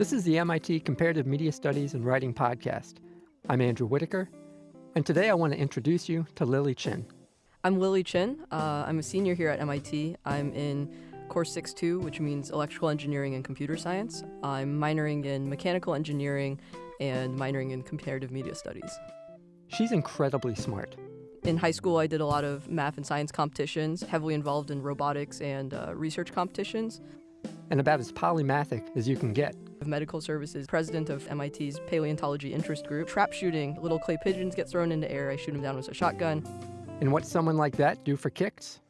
This is the MIT Comparative Media Studies and Writing Podcast. I'm Andrew Whitaker, and today I want to introduce you to Lily Chin. I'm Lily Chin. Uh, I'm a senior here at MIT. I'm in course 6-2, which means electrical engineering and computer science. I'm minoring in mechanical engineering and minoring in comparative media studies. She's incredibly smart. In high school, I did a lot of math and science competitions, heavily involved in robotics and uh, research competitions. And about as polymathic as you can get. Of medical services, president of MIT's paleontology interest group. Trap shooting, little clay pigeons get thrown into air, I shoot them down with a shotgun. And what someone like that do for kicks?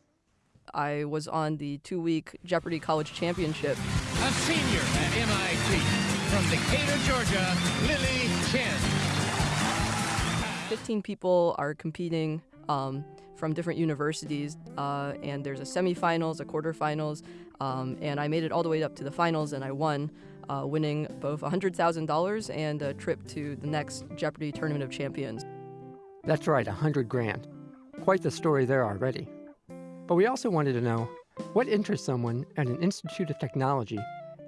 I was on the two week Jeopardy College Championship. A senior at MIT from Decatur, Georgia, Lily Chin. 15 people are competing um, from different universities, uh, and there's a semifinals, a quarterfinals, um, and I made it all the way up to the finals, and I won, uh, winning both $100,000 and a trip to the next Jeopardy Tournament of Champions. That's right, 100 grand. Quite the story there already. But we also wanted to know what interests someone at an Institute of Technology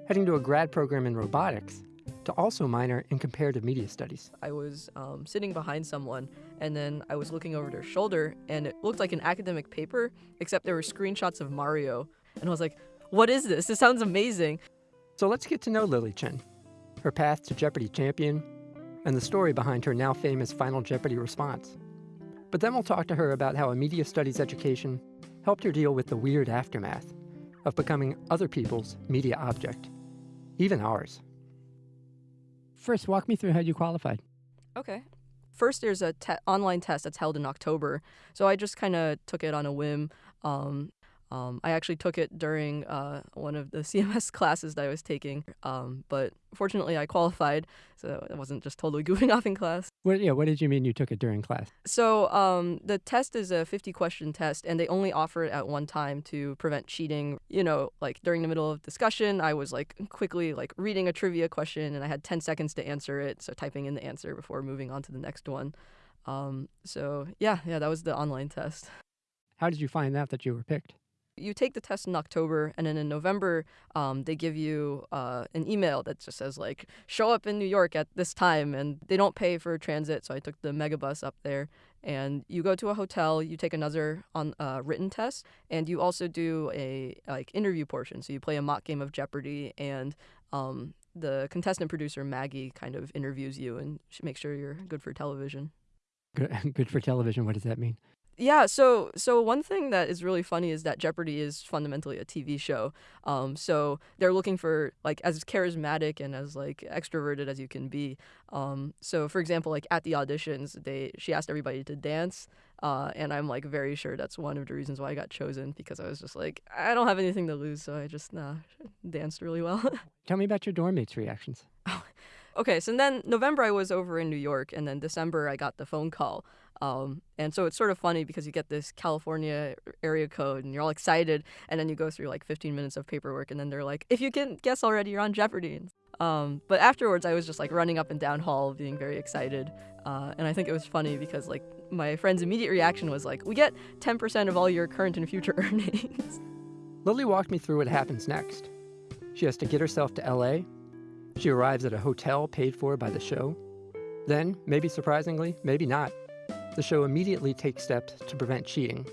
heading to a grad program in robotics to also minor in comparative media studies. I was um, sitting behind someone, and then I was looking over their shoulder, and it looked like an academic paper, except there were screenshots of Mario. And I was like, what is this? This sounds amazing. So let's get to know Lily Chin, her path to Jeopardy champion, and the story behind her now famous Final Jeopardy response. But then we'll talk to her about how a media studies education helped her deal with the weird aftermath of becoming other people's media object, even ours. First, walk me through how you qualified. Okay. First, there's a te- online test that's held in October. So I just kind of took it on a whim. Um, um, I actually took it during uh, one of the CMS classes that I was taking, um, but fortunately I qualified, so I wasn't just totally goofing off in class. What, yeah, what did you mean you took it during class? So um, the test is a 50 question test, and they only offer it at one time to prevent cheating. You know, like during the middle of discussion, I was like quickly like reading a trivia question, and I had 10 seconds to answer it, so typing in the answer before moving on to the next one. Um, so yeah, yeah, that was the online test. How did you find out that you were picked? You take the test in October, and then in November, um, they give you uh, an email that just says like, "Show up in New York at this time," and they don't pay for transit, so I took the megabus up there. And you go to a hotel, you take another on uh, written test, and you also do a like interview portion. So you play a mock game of Jeopardy, and um, the contestant producer Maggie kind of interviews you and makes sure you're good for television. Good, good for television. What does that mean? Yeah, so so one thing that is really funny is that Jeopardy is fundamentally a TV show. Um, so they're looking for like as charismatic and as like extroverted as you can be. Um, so for example, like at the auditions, they she asked everybody to dance, uh, and I'm like very sure that's one of the reasons why I got chosen because I was just like I don't have anything to lose, so I just nah, danced really well. Tell me about your dorm mates' reactions. Okay, so then November I was over in New York, and then December I got the phone call. Um, and so it's sort of funny because you get this California area code and you're all excited, and then you go through like 15 minutes of paperwork, and then they're like, if you can guess already, you're on Jeopardy. Um, but afterwards, I was just like running up and down hall, being very excited. Uh, and I think it was funny because like my friend's immediate reaction was like, we get 10% of all your current and future earnings. Lily walked me through what happens next. She has to get herself to LA. She arrives at a hotel paid for by the show. Then, maybe surprisingly, maybe not, the show immediately takes steps to prevent cheating.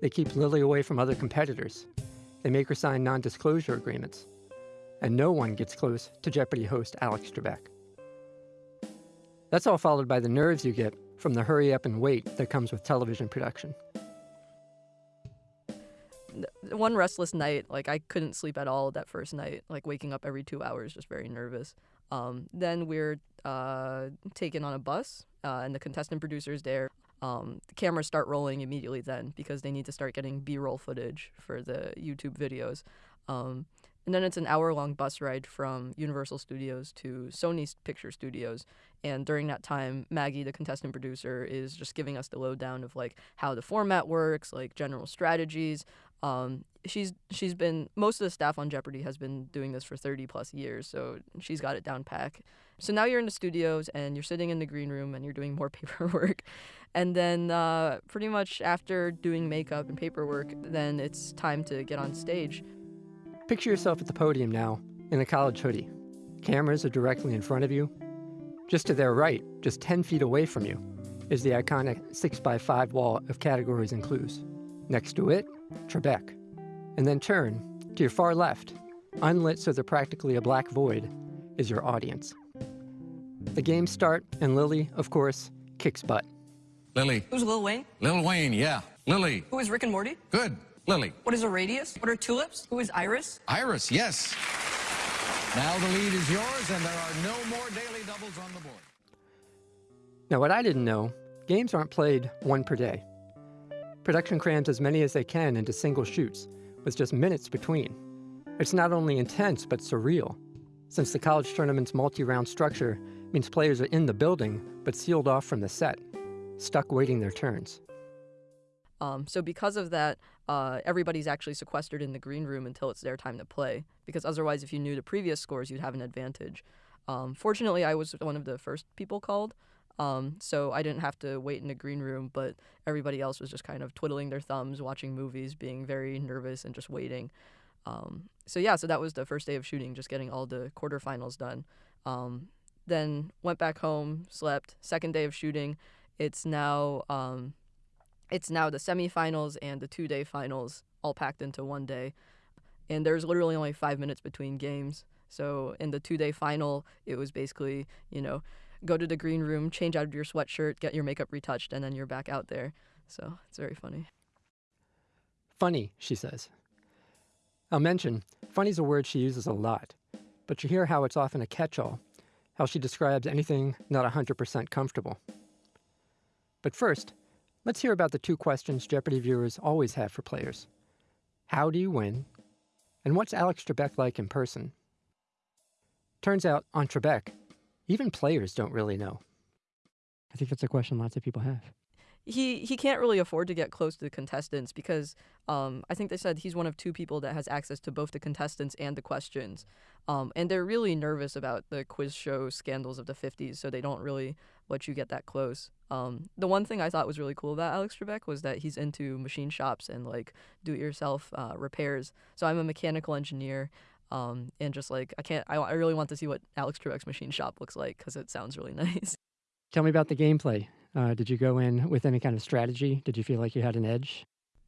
They keep Lily away from other competitors. They make her sign non disclosure agreements. And no one gets close to Jeopardy host Alex Trebek. That's all followed by the nerves you get from the hurry up and wait that comes with television production. One restless night, like I couldn't sleep at all that first night, like waking up every two hours, just very nervous. Um, then we're uh, taken on a bus, uh, and the contestant producers there. Um, the cameras start rolling immediately then because they need to start getting B-roll footage for the YouTube videos. Um, and then it's an hour-long bus ride from Universal Studios to Sony Picture Studios. And during that time, Maggie, the contestant producer, is just giving us the lowdown of like how the format works, like general strategies. Um, she's she's been most of the staff on Jeopardy has been doing this for 30 plus years, so she's got it down pack. So now you're in the studios and you're sitting in the green room and you're doing more paperwork, and then uh, pretty much after doing makeup and paperwork, then it's time to get on stage. Picture yourself at the podium now in a college hoodie. Cameras are directly in front of you. Just to their right, just 10 feet away from you, is the iconic 6x5 wall of categories and clues. Next to it, Trebek. And then turn to your far left, unlit so they're practically a black void, is your audience. The games start, and Lily, of course, kicks butt. Lily. Who's Lil Wayne? Lil Wayne, yeah. Lily. Who is Rick and Morty? Good. Lily. What is a radius? What are tulips? Who is Iris? Iris, yes. Now the lead is yours, and there are no more daily doubles on the board. Now, what I didn't know games aren't played one per day. Production crams as many as they can into single shoots, with just minutes between. It's not only intense, but surreal, since the college tournament's multi round structure means players are in the building, but sealed off from the set, stuck waiting their turns. Um, so because of that, uh, everybody's actually sequestered in the green room until it's their time to play. Because otherwise, if you knew the previous scores, you'd have an advantage. Um, fortunately, I was one of the first people called, um, so I didn't have to wait in the green room. But everybody else was just kind of twiddling their thumbs, watching movies, being very nervous, and just waiting. Um, so yeah, so that was the first day of shooting, just getting all the quarterfinals done. Um, then went back home, slept. Second day of shooting, it's now um, it's now the semifinals and the two day finals all packed into one day. And there's literally only five minutes between games. So in the two day final, it was basically, you know, go to the green room, change out of your sweatshirt, get your makeup retouched, and then you're back out there. So it's very funny. Funny, she says. I'll mention, funny's a word she uses a lot, but you hear how it's often a catch all, how she describes anything not 100% comfortable. But first, let's hear about the two questions Jeopardy viewers always have for players How do you win? And what's Alex Trebek like in person? Turns out, on Trebek, even players don't really know. I think that's a question lots of people have. He he can't really afford to get close to the contestants because um, I think they said he's one of two people that has access to both the contestants and the questions, um, and they're really nervous about the quiz show scandals of the '50s, so they don't really let you get that close. Um, the one thing I thought was really cool about Alex Trebek was that he's into machine shops and like do-it-yourself uh, repairs. So I'm a mechanical engineer, um, and just like I can't, I, I really want to see what Alex Trebek's machine shop looks like because it sounds really nice. Tell me about the gameplay. Uh, did you go in with any kind of strategy? Did you feel like you had an edge?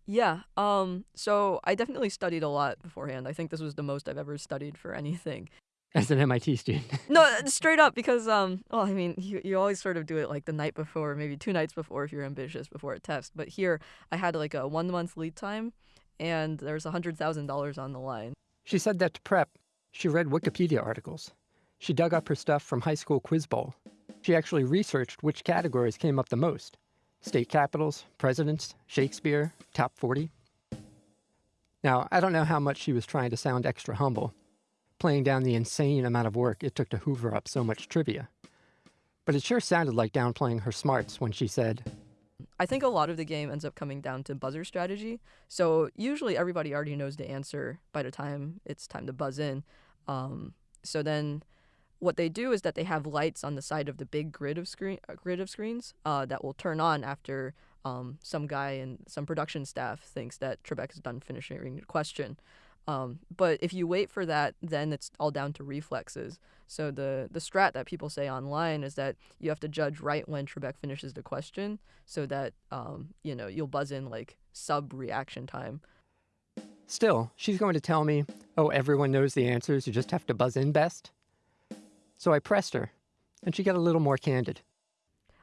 Yeah. Um. So I definitely studied a lot beforehand. I think this was the most I've ever studied for anything. As an MIT student. no, straight up because um. Well, I mean, you you always sort of do it like the night before, maybe two nights before if you're ambitious before a test. But here, I had like a one month lead time, and there's a hundred thousand dollars on the line. She said that to prep. She read Wikipedia articles. She dug up her stuff from high school quiz bowl. She actually researched which categories came up the most state capitals, presidents, Shakespeare, top 40. Now, I don't know how much she was trying to sound extra humble, playing down the insane amount of work it took to hoover up so much trivia. But it sure sounded like downplaying her smarts when she said, I think a lot of the game ends up coming down to buzzer strategy. So usually everybody already knows the answer by the time it's time to buzz in. Um, so then what they do is that they have lights on the side of the big grid of screen uh, grid of screens uh, that will turn on after um, some guy and some production staff thinks that Trebek is done finishing the question. Um, but if you wait for that, then it's all down to reflexes. So the the strat that people say online is that you have to judge right when Trebek finishes the question, so that um, you know you'll buzz in like sub reaction time. Still, she's going to tell me, "Oh, everyone knows the answers. You just have to buzz in best." So I pressed her, and she got a little more candid.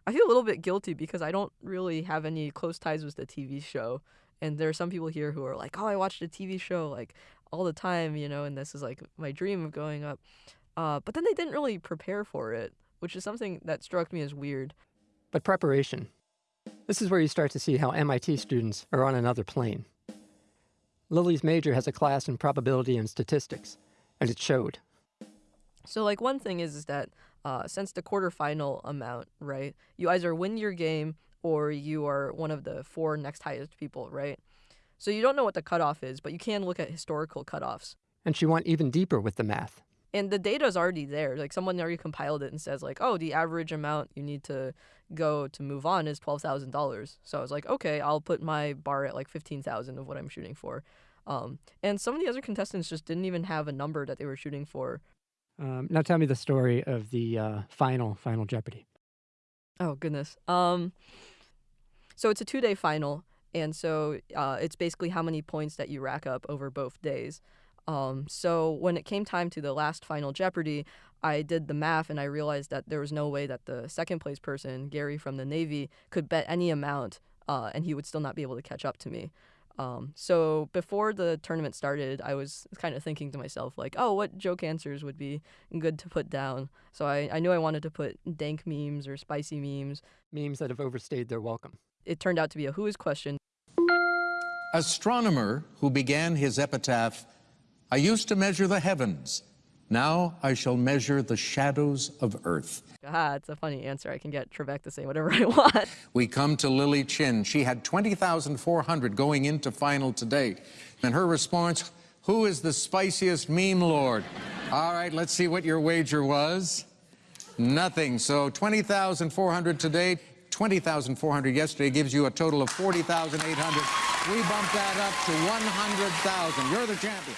I feel a little bit guilty because I don't really have any close ties with the TV show. And there are some people here who are like, oh, I watched a TV show like all the time, you know, and this is like my dream of going up. Uh, but then they didn't really prepare for it, which is something that struck me as weird. But preparation. This is where you start to see how MIT students are on another plane. Lily's major has a class in probability and statistics, and it showed. So like one thing is is that uh, since the quarterfinal amount, right, you either win your game or you are one of the four next highest people, right? So you don't know what the cutoff is, but you can look at historical cutoffs. And she went even deeper with the math. And the data is already there. Like someone already compiled it and says like, oh, the average amount you need to go to move on is twelve thousand dollars. So I was like, okay, I'll put my bar at like fifteen thousand of what I'm shooting for. Um, and some of the other contestants just didn't even have a number that they were shooting for Um, now tell me the story of the uh, final Final Jeopardy. Oh goodness. Um, so it's a two-day final, and so uh, it's basically how many points that you rack up over both days. Um, so when it came time to the last Final Jeopardy, I did the math and I realized that there was no way that the second place person, Gary from the Navy, could bet any amount, uh, and he would still not be able to catch up to me. Um, so before the tournament started, I was kind of thinking to myself, like, oh, what joke answers would be good to put down? So I, I knew I wanted to put dank memes or spicy memes. Memes that have overstayed their welcome. It turned out to be a who is question. Astronomer who began his epitaph, I used to measure the heavens. Now I shall measure the shadows of earth. Ah, it's a funny answer. I can get Trebek to say whatever I want. We come to Lily Chin. She had 20,400 going into final today. And her response, who is the spiciest meme lord? All right, let's see what your wager was. Nothing. So 20,400 today, 20,400 yesterday gives you a total of 40,800. We bumped that up to 100,000. You're the champion.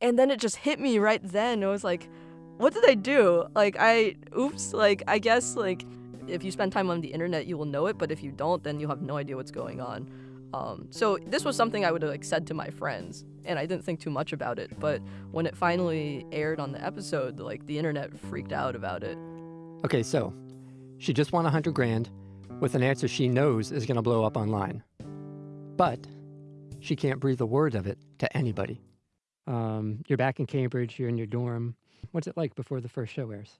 And then it just hit me right then. It was like, what did I do? Like, I, oops, like, I guess, like, if you spend time on the internet, you will know it, but if you don't, then you'll have no idea what's going on. Um, so this was something I would have like said to my friends, and I didn't think too much about it. But when it finally aired on the episode, like the internet freaked out about it. Okay, so she just won a hundred grand with an answer she knows is going to blow up online, but she can't breathe a word of it to anybody. Um, you're back in Cambridge. You're in your dorm. What's it like before the first show airs?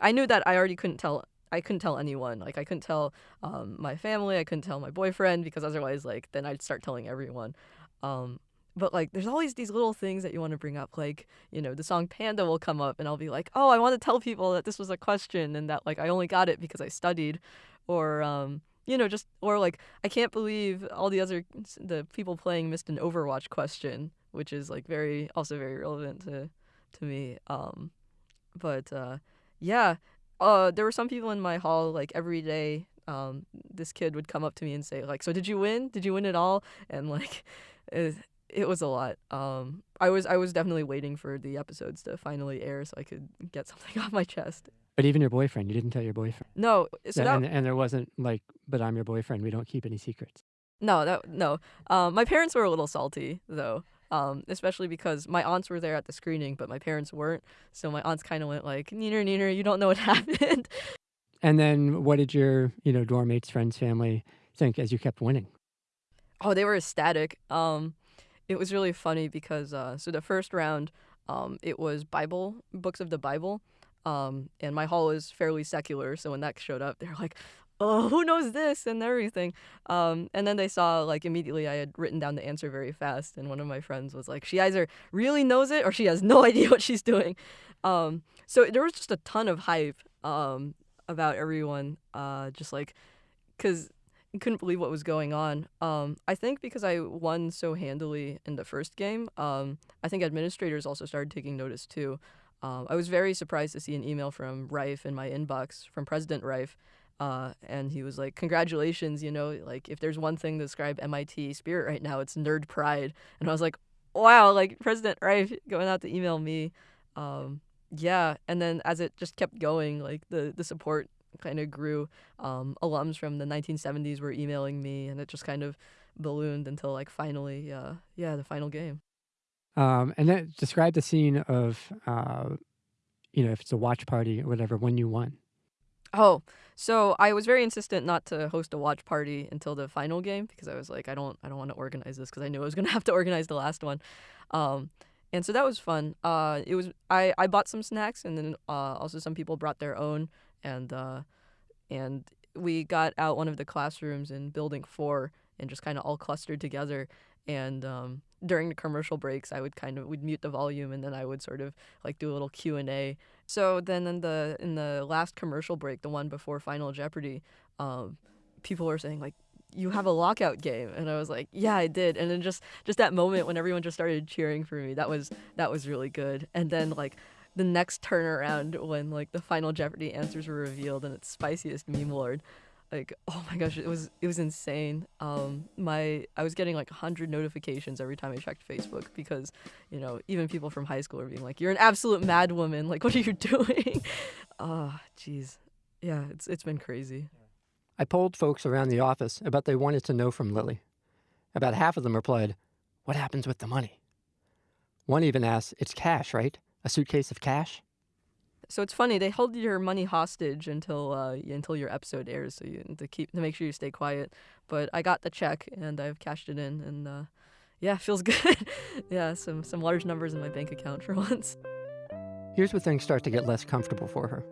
I knew that I already couldn't tell. I couldn't tell anyone. Like I couldn't tell um, my family. I couldn't tell my boyfriend because otherwise, like then I'd start telling everyone. Um, but like, there's always these little things that you want to bring up. Like, you know, the song Panda will come up, and I'll be like, oh, I want to tell people that this was a question and that like I only got it because I studied, or um, you know, just or like I can't believe all the other the people playing missed an Overwatch question, which is like very also very relevant to to me. Um, but uh, yeah, uh, there were some people in my hall like every day. Um, this kid would come up to me and say like, "So did you win? Did you win it all?" And like, it, it was a lot. Um, I was I was definitely waiting for the episodes to finally air so I could get something off my chest. But even your boyfriend, you didn't tell your boyfriend. No, so that, and, and there wasn't like, but I'm your boyfriend. We don't keep any secrets. no, that no. Um, my parents were a little salty though. Um, especially because my aunts were there at the screening, but my parents weren't. So my aunts kind of went like, "Neener, neener, you don't know what happened." And then what did your, you know, dorm mates, friends, family think as you kept winning? Oh, they were ecstatic. Um, it was really funny because uh, so the first round, um, it was Bible books of the Bible, um, and my hall is fairly secular. So when that showed up, they're like, "Oh, who knows this?" and everything. Um, and then they saw like immediately I had written down the answer very fast, and one of my friends was like, "She either really knows it or she has no idea what she's doing." Um, so there was just a ton of hype um, about everyone, uh, just like because couldn't believe what was going on. Um, I think because I won so handily in the first game, um, I think administrators also started taking notice too. Um, I was very surprised to see an email from Reif in my inbox from President Reif, uh, and he was like, "Congratulations, you know, like if there's one thing to describe MIT spirit right now, it's nerd pride." And I was like, "Wow!" Like President Reif going out to email me. Um, yeah, and then as it just kept going, like the the support kind of grew. Um, alums from the 1970s were emailing me, and it just kind of ballooned until like finally, uh, yeah, the final game. Um, and then describe the scene of, uh, you know, if it's a watch party or whatever, when you won. Oh, so I was very insistent not to host a watch party until the final game because I was like, I don't, I don't want to organize this because I knew I was gonna have to organize the last one. Um, and so that was fun. Uh, it was I, I bought some snacks and then uh, also some people brought their own and uh, and we got out one of the classrooms in building four and just kind of all clustered together and um, during the commercial breaks i would kind of we'd mute the volume and then i would sort of like do a little q&a so then in the in the last commercial break the one before final jeopardy um, people were saying like you have a lockout game. And i was like yeah i did. And then just just that moment when everyone just started cheering for me that was that was really good. And then like the next turnaround when like the final Jeopardy answers were revealed and it's spiciest meme lord. Like oh my gosh, it was it was insane. Um, my I was getting like hundred notifications every time I checked Facebook because you know even people from high school are being like, "You're an absolute mad woman. Like, what are you doing?" Ah, jeez, yeah, it's it's been crazy. I polled folks around the office about they wanted to know from Lily. About half of them replied, What happens with the money? One even asked, It's cash, right? A suitcase of cash? So it's funny they hold your money hostage until uh, until your episode airs, so you to keep to make sure you stay quiet. But I got the check and I've cashed it in, and uh, yeah, feels good. yeah, some some large numbers in my bank account for once. Here's where things start to get less comfortable for her,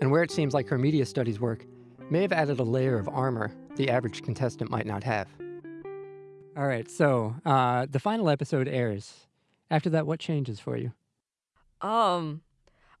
and where it seems like her media studies work may have added a layer of armor the average contestant might not have. All right, so uh, the final episode airs. After that, what changes for you? Um,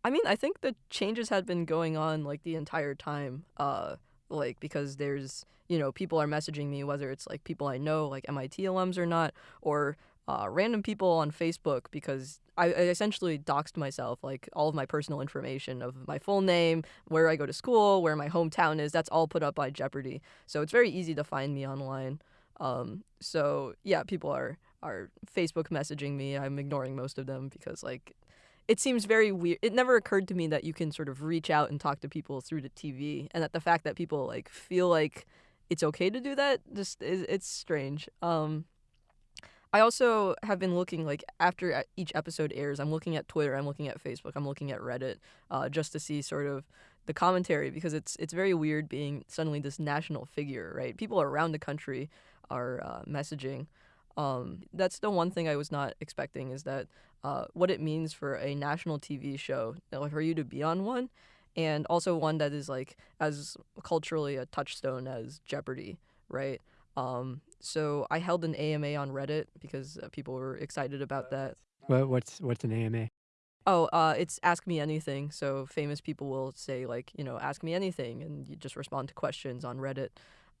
I mean, I think the changes had been going on like the entire time. Uh, like because there's you know people are messaging me whether it's like people I know like MIT alums or not or uh, random people on Facebook because I, I essentially doxed myself like all of my personal information of my full name, where I go to school, where my hometown is. That's all put up by Jeopardy, so it's very easy to find me online. Um, so yeah, people are are Facebook messaging me. I'm ignoring most of them because like it seems very weird. It never occurred to me that you can sort of reach out and talk to people through the TV, and that the fact that people like feel like it's okay to do that just is it's strange. Um, I also have been looking like after each episode airs, I'm looking at Twitter, I'm looking at Facebook, I'm looking at Reddit, uh, just to see sort of the commentary because it's it's very weird being suddenly this national figure, right? People around the country are uh, messaging. Um, that's the one thing I was not expecting is that uh, what it means for a national TV show, for you to be on one, and also one that is like as culturally a touchstone as Jeopardy, right? Um, so I held an AMA on Reddit because uh, people were excited about that. Well, what's what's an AMA? Oh, uh, it's ask me anything. So famous people will say like, you know, ask me anything, and you just respond to questions on Reddit.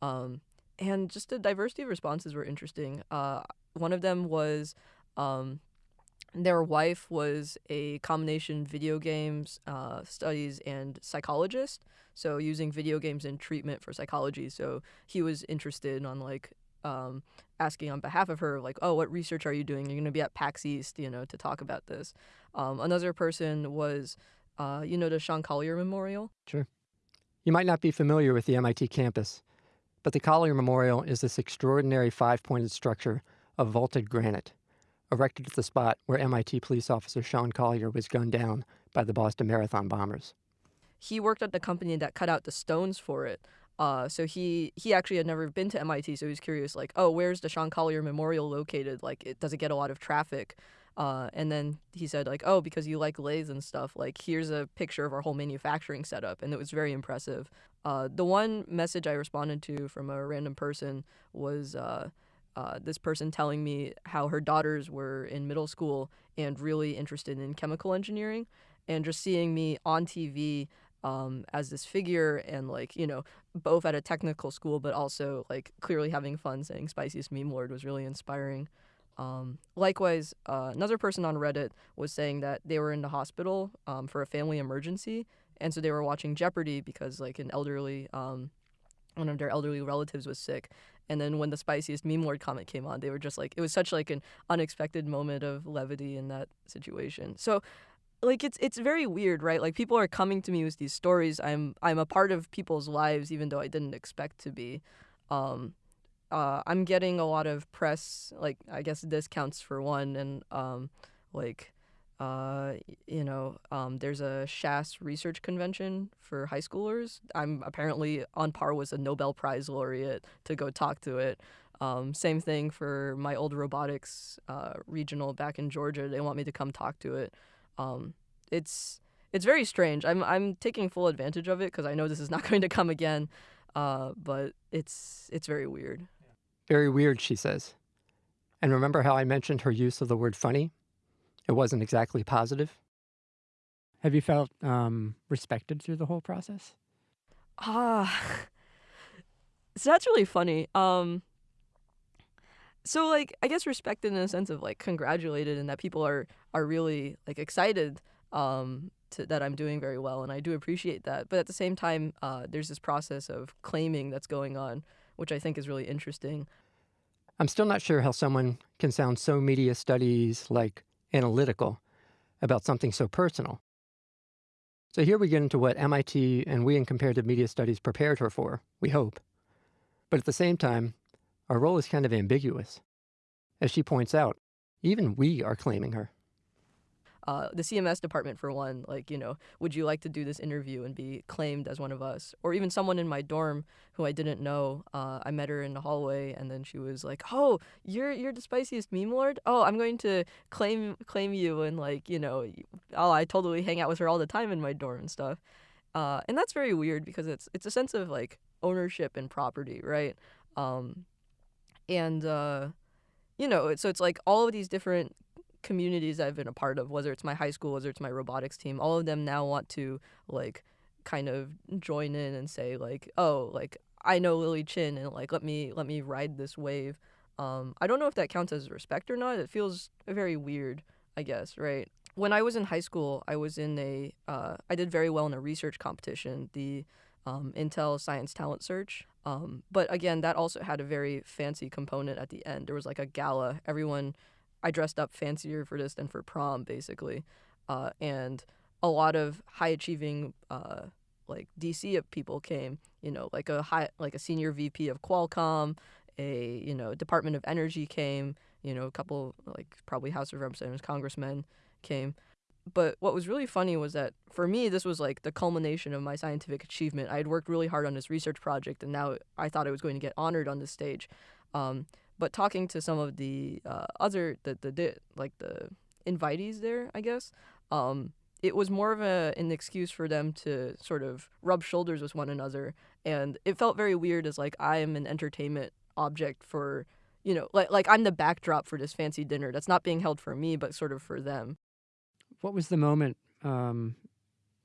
Um, and just the diversity of responses were interesting. Uh, one of them was um, their wife was a combination video games uh, studies and psychologist so using video games in treatment for psychology. So he was interested on like um, asking on behalf of her like oh what research are you doing? You're going to be at pax east you know to talk about this. Um, another person was uh, you know the sean collier memorial? Sure. You might not be familiar with the mit campus but the collier memorial is this extraordinary five-pointed structure of vaulted granite erected at the spot where MIT police officer Sean Collier was gunned down by the Boston Marathon bombers. He worked at the company that cut out the stones for it. Uh, so he he actually had never been to MIT, so he was curious, like, oh, where's the Sean Collier Memorial located? Like, it does it get a lot of traffic? Uh, and then he said, like, oh, because you like lathes and stuff, like, here's a picture of our whole manufacturing setup, and it was very impressive. Uh, the one message I responded to from a random person was. Uh, uh, this person telling me how her daughters were in middle school and really interested in chemical engineering, and just seeing me on TV um, as this figure and like you know both at a technical school but also like clearly having fun saying spiciest meme lord was really inspiring. Um, likewise, uh, another person on Reddit was saying that they were in the hospital um, for a family emergency, and so they were watching Jeopardy because like an elderly um, one of their elderly relatives was sick and then when the spiciest meme lord comment came on they were just like it was such like an unexpected moment of levity in that situation. So like it's it's very weird right? Like people are coming to me with these stories. I'm i'm a part of people's lives even though i didn't expect to be. Um uh i'm getting a lot of press like i guess this counts for one and um like uh, you know, um, there's a SHAS research convention for high schoolers. I'm apparently on par with a Nobel Prize laureate to go talk to it. Um, same thing for my old robotics uh, regional back in Georgia. They want me to come talk to it. Um, it's it's very strange. I'm I'm taking full advantage of it because I know this is not going to come again. Uh, but it's it's very weird. Very weird, she says. And remember how I mentioned her use of the word funny? it wasn't exactly positive. Have you felt um, respected through the whole process? Ah, so that's really funny. Um, so like I guess respected in a sense of like congratulated and that people are are really like excited. Um, to, that I'm doing very well, and I do appreciate that. But at the same time, uh, there's this process of claiming that's going on, which I think is really interesting. I'm still not sure how someone can sound so media studies like analytical about something so personal. So here we get into what MIT and we in comparative media studies prepared her for, we hope. But at the same time, our role is kind of ambiguous. As she points out, even we are claiming her uh, the CMS department for one, like, you know, would you like to do this interview and be claimed as one of us? Or even someone in my dorm who I didn't know. Uh, I met her in the hallway and then she was like, "Oh, you're you're the spiciest meme lord. Oh, I'm going to claim claim you and like, you know, oh, I totally hang out with her all the time in my dorm and stuff." Uh, and that's very weird because it's it's a sense of like ownership and property, right? Um, and uh, you know, so it's like all of these different communities I've been a part of, whether it's my high school, whether it's my robotics team, all of them now want to like kind of join in and say like, oh, like I know Lily Chin and like let me let me ride this wave. Um, I don't know if that counts as respect or not. It feels very weird, I guess, right? When I was in high school, I was in a uh, I did very well in a research competition, the um, Intel Science Talent Search. Um, but again, that also had a very fancy component at the end. There was like a gala. Everyone I dressed up fancier for this than for prom, basically. Uh, and a lot of high achieving uh, like DC people came, you know, like a high like a senior VP of Qualcomm, a you know Department of Energy came, you know, a couple like probably House of Representatives congressmen came. But what was really funny was that for me, this was like the culmination of my scientific achievement. I had worked really hard on this research project, and now I thought I was going to get honored on this stage. Um, but talking to some of the uh, other the, the like the invitees there, I guess, um, it was more of a an excuse for them to sort of rub shoulders with one another, and it felt very weird as like I am an entertainment object for you know like like I'm the backdrop for this fancy dinner that's not being held for me but sort of for them. What was the moment um,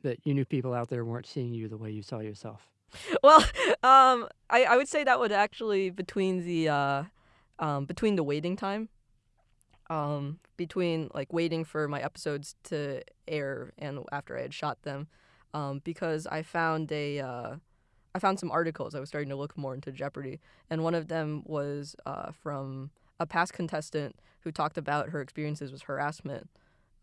that you knew people out there weren't seeing you the way you saw yourself? Well, um, I I would say that would actually between the uh, um, between the waiting time, um, between like waiting for my episodes to air and after I had shot them, um, because I found a uh, I found some articles. I was starting to look more into Jeopardy, and one of them was uh, from a past contestant who talked about her experiences with harassment.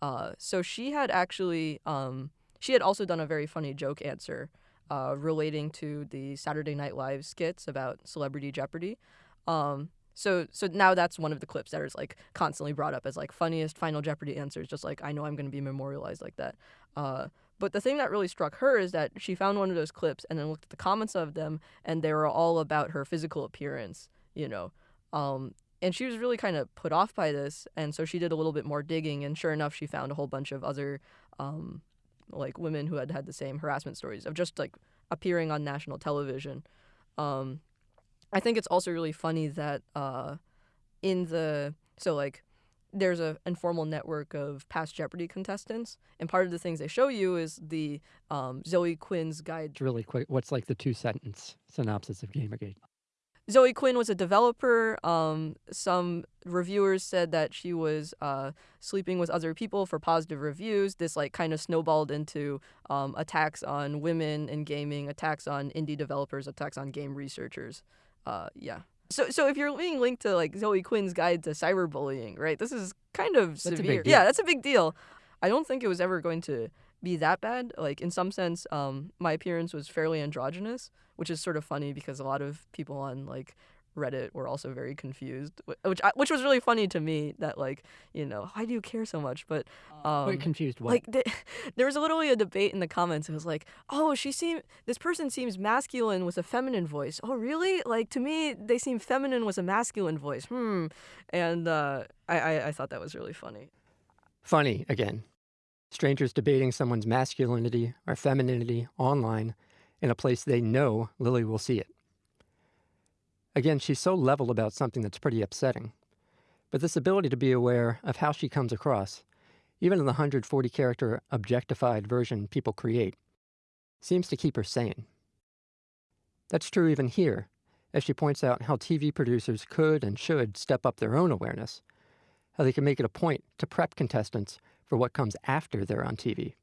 Uh, so she had actually um, she had also done a very funny joke answer uh, relating to the Saturday Night Live skits about Celebrity Jeopardy. Um, so so now that's one of the clips that is like constantly brought up as like funniest Final Jeopardy answers. Just like I know I'm going to be memorialized like that. Uh, but the thing that really struck her is that she found one of those clips and then looked at the comments of them, and they were all about her physical appearance. You know. Um, and she was really kind of put off by this, and so she did a little bit more digging, and sure enough, she found a whole bunch of other, um, like women who had had the same harassment stories of just like appearing on national television. Um, I think it's also really funny that uh, in the so like there's a informal network of past Jeopardy contestants, and part of the things they show you is the um, Zoe Quinn's guide. It's really quick. What's like the two sentence synopsis of Gamergate? Zoe Quinn was a developer. Um, some reviewers said that she was uh, sleeping with other people for positive reviews. This like kind of snowballed into um, attacks on women in gaming, attacks on indie developers, attacks on game researchers uh, yeah. So, so if you're being linked to like Zoe Quinn's guide to cyberbullying, right? This is kind of that's severe. Yeah, that's a big deal. I don't think it was ever going to be that bad. Like in some sense, um, my appearance was fairly androgynous, which is sort of funny because a lot of people on like Reddit were also very confused, which which was really funny to me. That like you know why do you care so much? But um, Wait, confused. What? Like th- there was literally a debate in the comments. It was like, oh, she seem this person seems masculine with a feminine voice. Oh, really? Like to me, they seem feminine with a masculine voice. Hmm. And uh, I, I I thought that was really funny. Funny again. Strangers debating someone's masculinity or femininity online in a place they know Lily will see it. Again, she's so level about something that's pretty upsetting. But this ability to be aware of how she comes across, even in the 140 character objectified version people create, seems to keep her sane. That's true even here, as she points out how TV producers could and should step up their own awareness, how they can make it a point to prep contestants for what comes after they're on TV.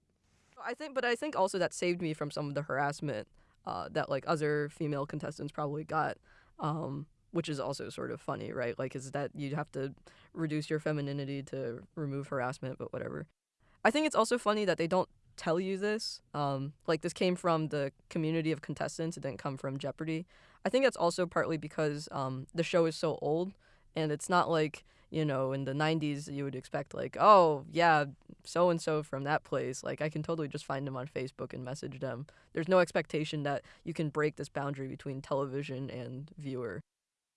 I think, but I think also that saved me from some of the harassment uh, that like other female contestants probably got, um, which is also sort of funny, right? Like, is that you'd have to reduce your femininity to remove harassment, but whatever. I think it's also funny that they don't tell you this. Um, like, this came from the community of contestants, it didn't come from Jeopardy. I think that's also partly because um, the show is so old, and it's not like you know, in the 90s, you would expect, like, oh, yeah, so and so from that place. Like, I can totally just find them on Facebook and message them. There's no expectation that you can break this boundary between television and viewer.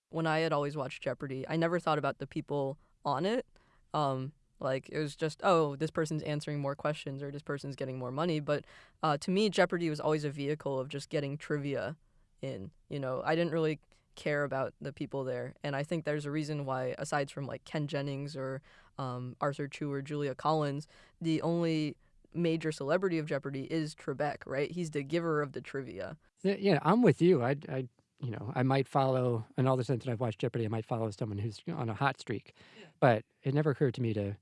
When I had always watched Jeopardy, I never thought about the people on it. Um, like, it was just, oh, this person's answering more questions or this person's getting more money. But uh, to me, Jeopardy was always a vehicle of just getting trivia in. You know, I didn't really care about the people there. And I think there's a reason why, aside from like Ken Jennings or um, Arthur Chu or Julia Collins, the only major celebrity of Jeopardy is Trebek, right? He's the giver of the trivia. Yeah, I'm with you. I, I, you know, I might follow, in all the sense that I've watched Jeopardy, I might follow someone who's on a hot streak, yeah. but it never occurred to me to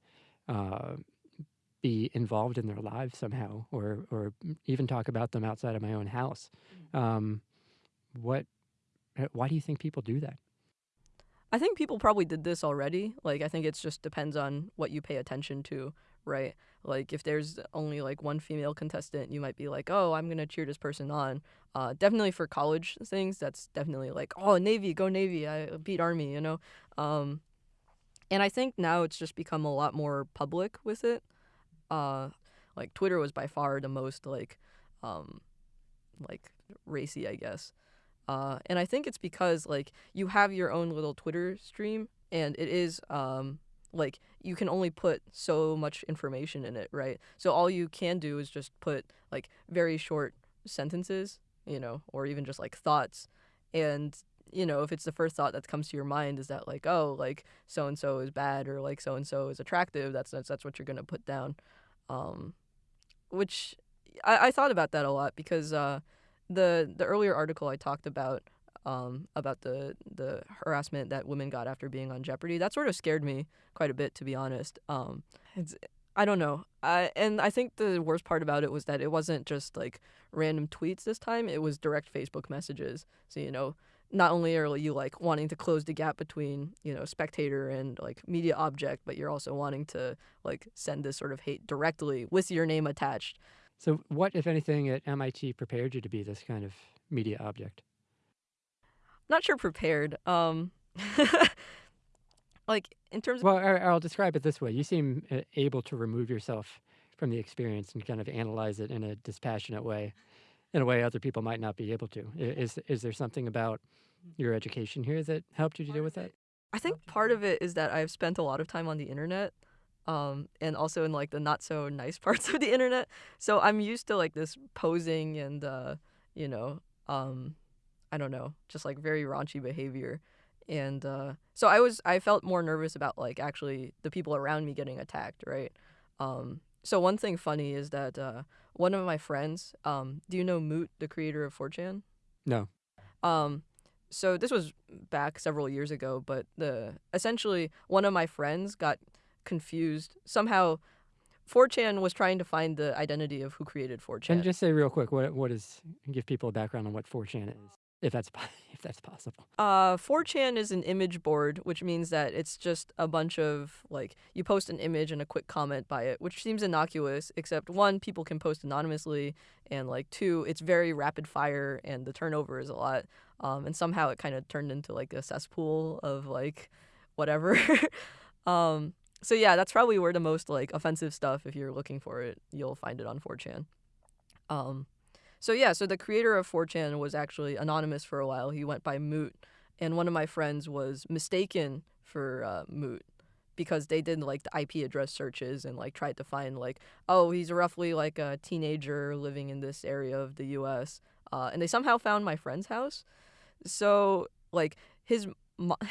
uh, be involved in their lives somehow, or or even talk about them outside of my own house. Mm. Um, what why do you think people do that? I think people probably did this already. Like, I think it just depends on what you pay attention to, right? Like, if there's only like one female contestant, you might be like, oh, I'm going to cheer this person on. Uh, definitely for college things, that's definitely like, oh, Navy, go Navy. I beat Army, you know? Um, and I think now it's just become a lot more public with it. Uh, like, Twitter was by far the most, like, um, like racy, I guess. Uh, and I think it's because like you have your own little Twitter stream, and it is um, like you can only put so much information in it, right? So all you can do is just put like very short sentences, you know, or even just like thoughts, and you know, if it's the first thought that comes to your mind is that like, oh, like so and so is bad or like so and so is attractive, that's that's that's what you're gonna put down. Um, which I, I thought about that a lot because uh, the the earlier article I talked about um, about the the harassment that women got after being on Jeopardy that sort of scared me quite a bit to be honest. Um, it's I don't know. I, and I think the worst part about it was that it wasn't just like random tweets this time. It was direct Facebook messages. So you know, not only are you like wanting to close the gap between you know spectator and like media object, but you're also wanting to like send this sort of hate directly with your name attached. So, what, if anything, at MIT prepared you to be this kind of media object? Not sure prepared. Um, like in terms. Of- well, I'll describe it this way: you seem uh, able to remove yourself from the experience and kind of analyze it in a dispassionate way, in a way other people might not be able to. Is is there something about your education here that helped you to deal with that? I think part of it is that I've spent a lot of time on the internet um, and also in like the not so nice parts of the internet. So I'm used to like this posing and uh, you know, um, I don't know, just like very raunchy behavior. And uh, so I was I felt more nervous about like actually the people around me getting attacked, right? Um, so one thing funny is that uh, one of my friends, um, do you know Moot, the creator of 4chan? No. Um, so this was back several years ago, but the essentially one of my friends got confused. Somehow, 4chan was trying to find the identity of who created 4chan. And just say real quick, what what is give people a background on what 4chan is, if that's if that's possible. Uh, 4chan is an image board, which means that it's just a bunch of like you post an image and a quick comment by it, which seems innocuous. Except one, people can post anonymously, and like two, it's very rapid fire and the turnover is a lot. Um, and somehow it kind of turned into like a cesspool of like whatever. um, so yeah, that's probably where the most like offensive stuff, if you're looking for it, you'll find it on 4chan. Um, so yeah, so the creator of 4chan was actually anonymous for a while. He went by Moot, and one of my friends was mistaken for uh, Moot because they did like the IP address searches and like tried to find like, oh, he's roughly like a teenager living in this area of the U.S. Uh, and they somehow found my friend's house. So like his. Mo-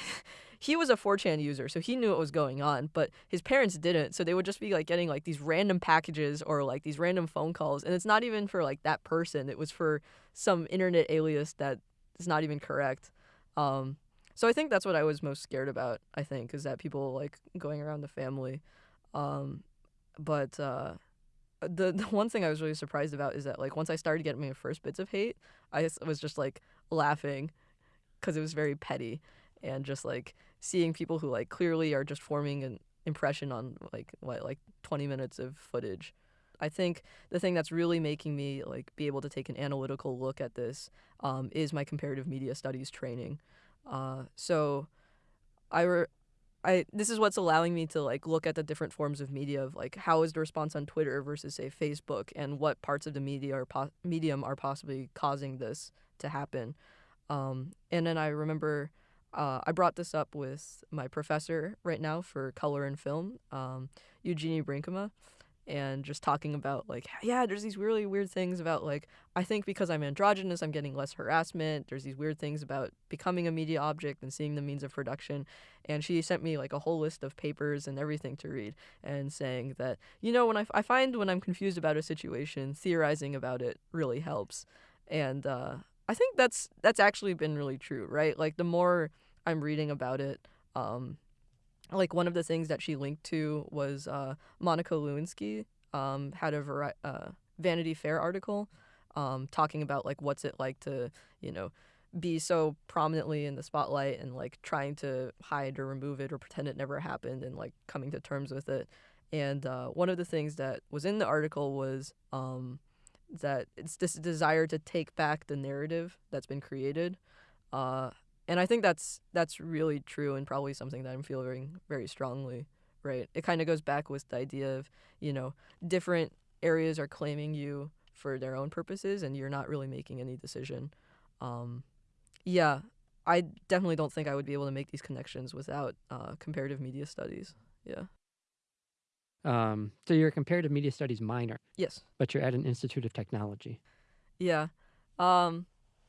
he was a 4chan user, so he knew what was going on, but his parents didn't. So they would just be like getting like these random packages or like these random phone calls, and it's not even for like that person. It was for some internet alias that is not even correct. Um, so I think that's what I was most scared about. I think is that people like going around the family, um, but uh, the, the one thing I was really surprised about is that like once I started getting my first bits of hate, I was just like laughing because it was very petty and just like seeing people who like clearly are just forming an impression on like what like 20 minutes of footage. I think the thing that's really making me like be able to take an analytical look at this um, is my comparative media studies training. Uh, so I re- I this is what's allowing me to like look at the different forms of media of like how is the response on Twitter versus say Facebook and what parts of the media or po- medium are possibly causing this to happen. Um, and then I remember uh, I brought this up with my professor right now for color and film, um, Eugenie Brinkema, and just talking about like yeah there's these really weird things about like i think because i'm androgynous i'm getting less harassment. There's these weird things about becoming a media object and seeing the means of production. And she sent me like a whole list of papers and everything to read and saying that you know when i, I find when i'm confused about a situation theorizing about it really helps. And uh, i think that's that's actually been really true right? Like the more i'm reading about it um, like one of the things that she linked to was uh, Monica Lewinsky um, had a vari- uh, Vanity Fair article um, talking about like what's it like to you know be so prominently in the spotlight and like trying to hide or remove it or pretend it never happened and like coming to terms with it. And uh, one of the things that was in the article was um, that it's this desire to take back the narrative that's been created. Uh, and I think that's that's really true and probably something that I'm feeling very strongly. Right, it kind of goes back with the idea of you know different areas are claiming you for their own purposes, and you're not really making any decision. Um, yeah, I definitely don't think I would be able to make these connections without uh, comparative media studies. Yeah. Um, so you're a comparative media studies minor, Yes. but you're at an institute of technology. Yeah. Um,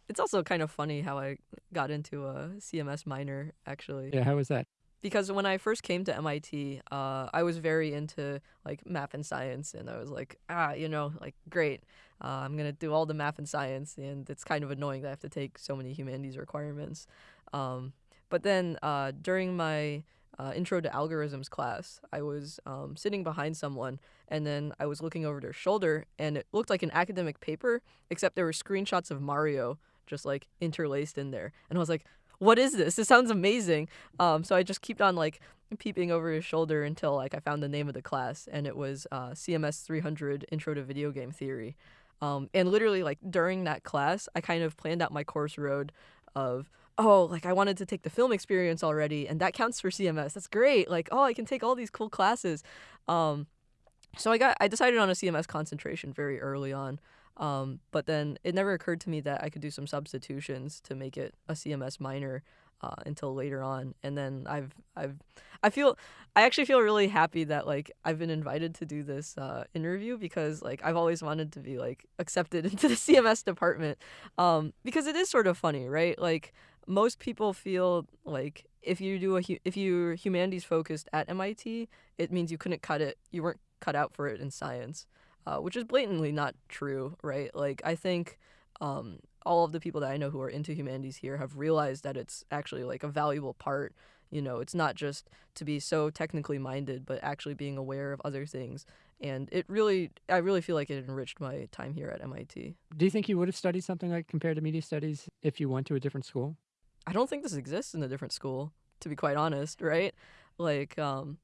it's also kind of funny how I got into a CMS minor actually. Yeah, how was that? because when I first came to MIT, uh, I was very into like math and science, and I was like, ah, you know, like great, uh, I'm gonna do all the math and science, and it's kind of annoying that I have to take so many humanities requirements. Um, but then uh, during my uh, intro to algorithms class, I was um, sitting behind someone, and then I was looking over their shoulder, and it looked like an academic paper, except there were screenshots of Mario just like interlaced in there, and I was like, what is this? This sounds amazing. Um, so I just kept on like peeping over his shoulder until like I found the name of the class, and it was uh, CMS 300 Intro to Video Game Theory. Um, and literally like during that class, I kind of planned out my course road of oh like I wanted to take the film experience already, and that counts for CMS. That's great. Like oh I can take all these cool classes. Um, so I got I decided on a CMS concentration very early on. Um, but then it never occurred to me that I could do some substitutions to make it a CMS minor uh, until later on. And then I've I've I feel I actually feel really happy that like I've been invited to do this uh, interview because like I've always wanted to be like accepted into the CMS department um, because it is sort of funny, right? Like most people feel like if you do a if you're humanities focused at MIT, it means you couldn't cut it. You weren't cut out for it in science uh, which is blatantly not true, right? Like, I think um, all of the people that I know who are into humanities here have realized that it's actually like a valuable part. You know, it's not just to be so technically minded, but actually being aware of other things. And it really, I really feel like it enriched my time here at MIT. Do you think you would have studied something like comparative media studies if you went to a different school? I don't think this exists in a different school, to be quite honest, right? Like, um,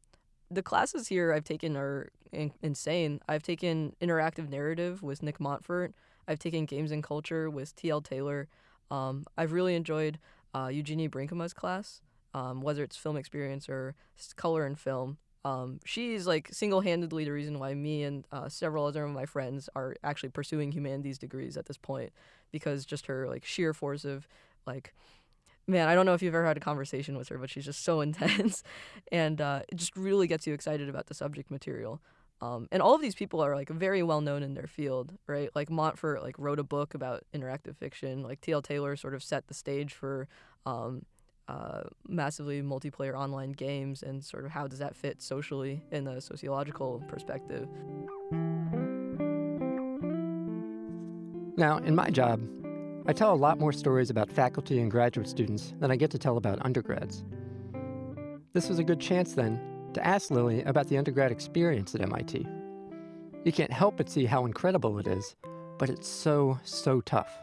the classes here I've taken are in- insane. I've taken interactive narrative with Nick Montfort. I've taken games and culture with T.L. Taylor. Um, I've really enjoyed uh, Eugenie Brinkema's class, um, whether it's film experience or color and film. Um, she's like single-handedly the reason why me and uh, several other of my friends are actually pursuing humanities degrees at this point, because just her like sheer force of like man, I don't know if you've ever had a conversation with her, but she's just so intense, and uh, it just really gets you excited about the subject material. Um, and all of these people are like very well known in their field, right? Like Montfort like wrote a book about interactive fiction. Like T.L. Taylor sort of set the stage for um, uh, massively multiplayer online games, and sort of how does that fit socially in a sociological perspective. Now, in my job, I tell a lot more stories about faculty and graduate students than I get to tell about undergrads. This was a good chance then to ask Lily about the undergrad experience at MIT. You can't help but see how incredible it is, but it's so, so tough.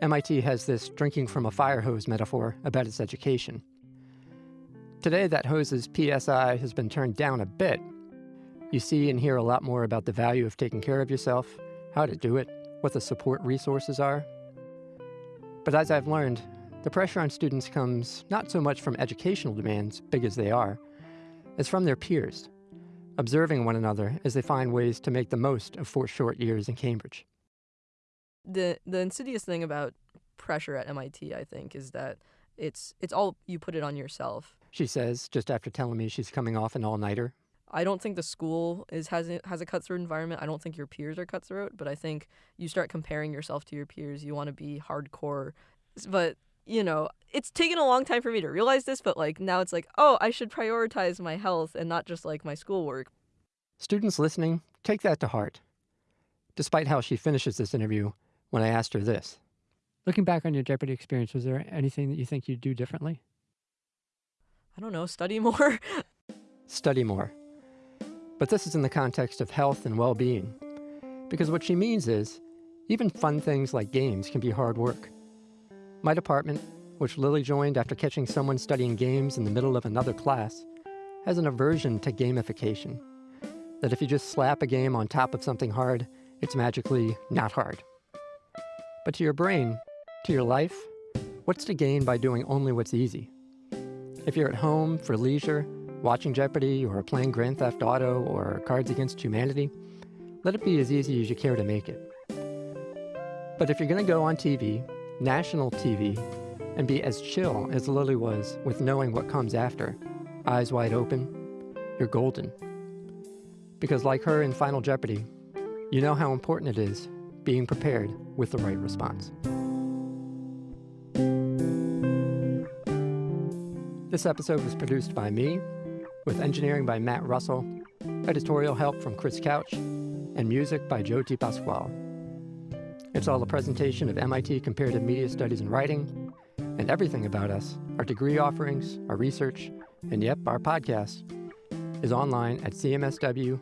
MIT has this drinking from a fire hose metaphor about its education. Today, that hose's PSI has been turned down a bit. You see and hear a lot more about the value of taking care of yourself, how to do it, what the support resources are. But as I've learned, the pressure on students comes not so much from educational demands, big as they are, as from their peers, observing one another as they find ways to make the most of four short years in Cambridge. The the insidious thing about pressure at MIT, I think, is that it's it's all you put it on yourself. She says, just after telling me she's coming off an all nighter. I don't think the school is has a, has a cutthroat environment. I don't think your peers are cutthroat, but I think you start comparing yourself to your peers. You want to be hardcore, but you know it's taken a long time for me to realize this. But like now, it's like, oh, I should prioritize my health and not just like my schoolwork. Students listening, take that to heart. Despite how she finishes this interview, when I asked her this. Looking back on your Jeopardy experience, was there anything that you think you'd do differently? I don't know, study more. Study more. But this is in the context of health and well being. Because what she means is, even fun things like games can be hard work. My department, which Lily joined after catching someone studying games in the middle of another class, has an aversion to gamification. That if you just slap a game on top of something hard, it's magically not hard. But to your brain, to your life, what's to gain by doing only what's easy? If you're at home for leisure, watching Jeopardy or playing Grand Theft Auto or Cards Against Humanity, let it be as easy as you care to make it. But if you're going to go on TV, national TV, and be as chill as Lily was with knowing what comes after, eyes wide open, you're golden. Because like her in Final Jeopardy, you know how important it is being prepared with the right response. This episode was produced by me, with engineering by Matt Russell, editorial help from Chris Couch, and music by Joe T. Pasquale. It's all a presentation of MIT Comparative Media Studies and Writing, and everything about us, our degree offerings, our research, and yep, our podcast, is online at cmsw.mit.edu.